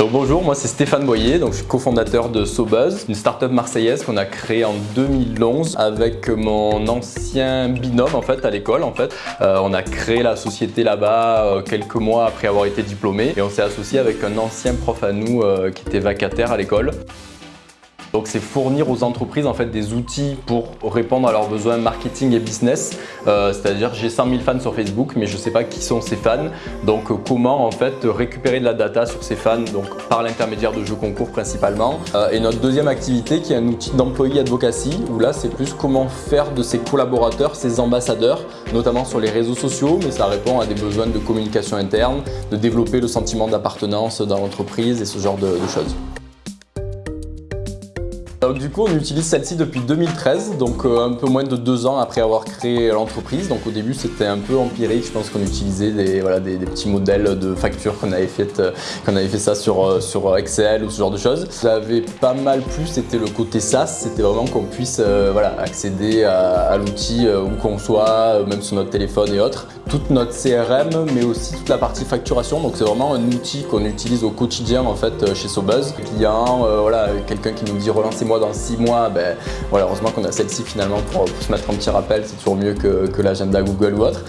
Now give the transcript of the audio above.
Bonjour, moi c'est Stéphane Boyer, je suis cofondateur de SoBuzz, une startup marseillaise qu'on a créée en 2011 avec mon ancien binôme en fait à l'école en fait. Euh, on a créé la société là-bas euh, quelques mois après avoir été diplômé et on s'est associé avec un ancien prof à nous euh, qui était vacataire à l'école. Donc c'est fournir aux entreprises en fait des outils pour répondre à leurs besoins marketing et business. Euh, c'est-à-dire j'ai 100 000 fans sur Facebook mais je ne sais pas qui sont ces fans. Donc euh, comment en fait récupérer de la data sur ces fans donc par l'intermédiaire de jeux concours principalement. Euh, et notre deuxième activité qui est un outil d'employee advocacy où là c'est plus comment faire de ses collaborateurs ses ambassadeurs notamment sur les réseaux sociaux mais ça répond à des besoins de communication interne, de développer le sentiment d'appartenance dans l'entreprise et ce genre de choses. Du coup on utilise celle-ci depuis 2013, donc euh, un peu moins de deux ans après avoir créé l'entreprise. Donc au début c'était un peu empirique, je pense qu'on utilisait des, voilà, des, petits modèles de factures qu'on avait fait, euh, qu'on avait fait ça sur, euh, sur Excel ou ce genre de choses. Ça avait pas mal plu, c'était le côté SaaS, c'était vraiment qu'on puisse voilà, accéder à, l'outil où qu'on soit, même sur notre téléphone et autres. Toute notre CRM, mais aussi toute la partie facturation, donc c'est vraiment un outil qu'on utilise au quotidien en fait chez SoBuzz. Client, voilà, quelqu'un qui nous dit relancez-moi dans 6 mois, ben, voilà, heureusement qu'on a celle-ci finalement pour, se mettre un petit rappel, c'est toujours mieux que, que l'agenda Google ou autre.